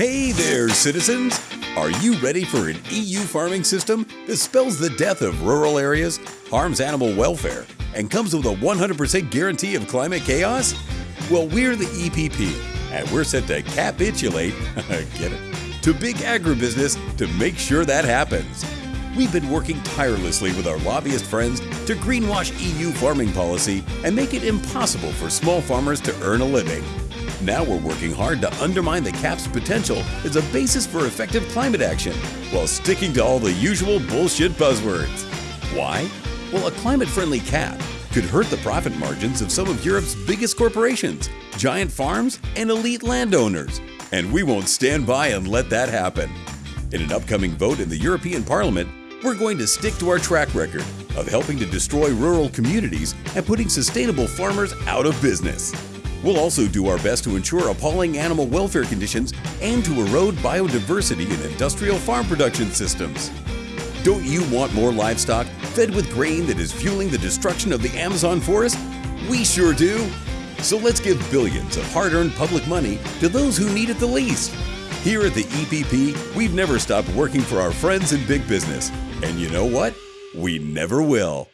Hey there, citizens! Are you ready for an EU farming system that spells the death of rural areas, harms animal welfare, and comes with a 100% guarantee of climate chaos? Well, we're the EPP, and we're set to capitulate, get it, to big agribusiness to make sure that happens. We've been working tirelessly with our lobbyist friends to greenwash EU farming policy and make it impossible for small farmers to earn a living. Now we're working hard to undermine the CAP's potential as a basis for effective climate action while sticking to all the usual bullshit buzzwords. Why? Well, a climate friendly CAP could hurt the profit margins of some of Europe's biggest corporations, giant farms, and elite landowners. And we won't stand by and let that happen. In an upcoming vote in the European Parliament, we're going to stick to our track record of helping to destroy rural communities and putting sustainable farmers out of business. We'll also do our best to ensure appalling animal welfare conditions and to erode biodiversity in industrial farm production systems. Don't you want more livestock fed with grain that is fueling the destruction of the Amazon forest? We sure do. So let's give billions of hard earned public money to those who need it the least. Here at the EPP, we've never stopped working for our friends in big business. And you know what? We never will.